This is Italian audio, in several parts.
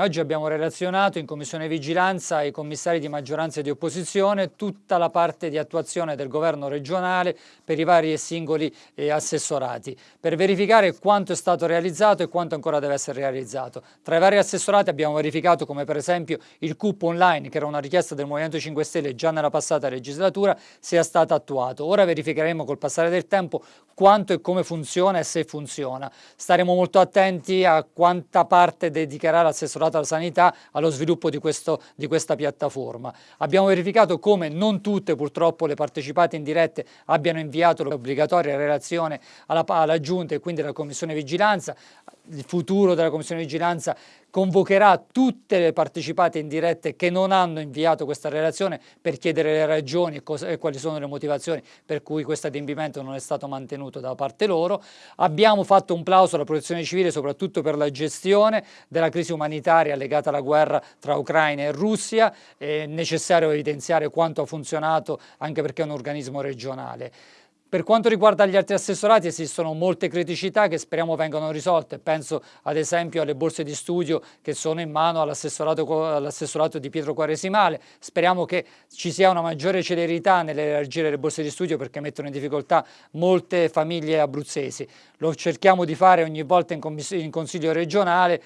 Oggi abbiamo relazionato in Commissione Vigilanza ai commissari di maggioranza e di opposizione tutta la parte di attuazione del governo regionale per i vari e singoli eh, assessorati, per verificare quanto è stato realizzato e quanto ancora deve essere realizzato. Tra i vari assessorati abbiamo verificato come per esempio il CUP online, che era una richiesta del Movimento 5 Stelle già nella passata legislatura, sia stato attuato. Ora verificheremo col passare del tempo quanto e come funziona e se funziona. Staremo molto attenti a quanta parte dedicherà l'assessorato assessorato alla sanità allo sviluppo di, questo, di questa piattaforma. Abbiamo verificato come non tutte purtroppo le partecipate indirette abbiano inviato l'obbligatoria relazione alla, alla Giunta e quindi alla Commissione Vigilanza. Il futuro della Commissione Vigilanza convocherà tutte le partecipate indirette che non hanno inviato questa relazione per chiedere le ragioni e, cosa, e, quali sono le motivazioni per cui questo adempimento non è stato mantenuto da parte loro. Abbiamo fatto un plauso alla protezione civile soprattutto per la gestione della crisi umanitaria legata alla guerra tra Ucraina e Russia, è necessario evidenziare quanto ha funzionato anche perché è un organismo regionale. Per quanto riguarda gli altri assessorati esistono molte criticità che speriamo vengano risolte, penso ad esempio alle borse di studio che sono in mano all'assessorato all di Pietro Quaresimale, speriamo che ci sia una maggiore celerità nell'elargire le borse di studio perché mettono in difficoltà molte famiglie abruzzesi, lo cerchiamo di fare ogni volta in, in consiglio regionale,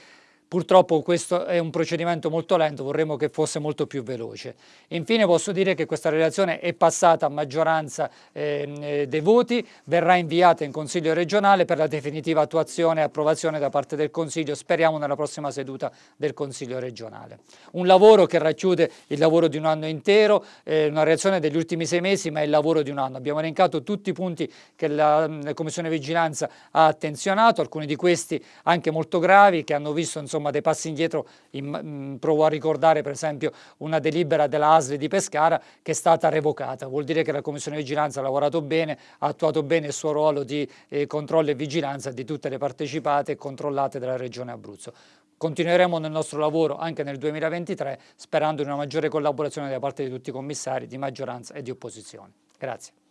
Purtroppo questo è un procedimento molto lento, vorremmo che fosse molto più veloce. Infine posso dire che questa relazione è passata a maggioranza ehm, eh, dei voti, verrà inviata in Consiglio regionale per la definitiva attuazione e approvazione da parte del Consiglio, speriamo nella prossima seduta del Consiglio regionale. Un lavoro che racchiude il lavoro di un anno intero, eh, una reazione degli ultimi sei mesi, ma è il lavoro di un anno. Abbiamo elencato tutti i punti che la, la Commissione Vigilanza ha attenzionato, alcuni di questi anche molto gravi, che hanno visto insomma, insomma dei passi indietro, in, mm, provo a ricordare per esempio una delibera della ASLI di Pescara che è stata revocata, vuol dire che la Commissione Vigilanza ha lavorato bene, ha attuato bene il suo ruolo di eh, controllo e vigilanza di tutte le partecipate e controllate della Regione Abruzzo. Continueremo nel nostro lavoro anche nel 2023 sperando in una maggiore collaborazione da parte di tutti i commissari di maggioranza e di opposizione. Grazie.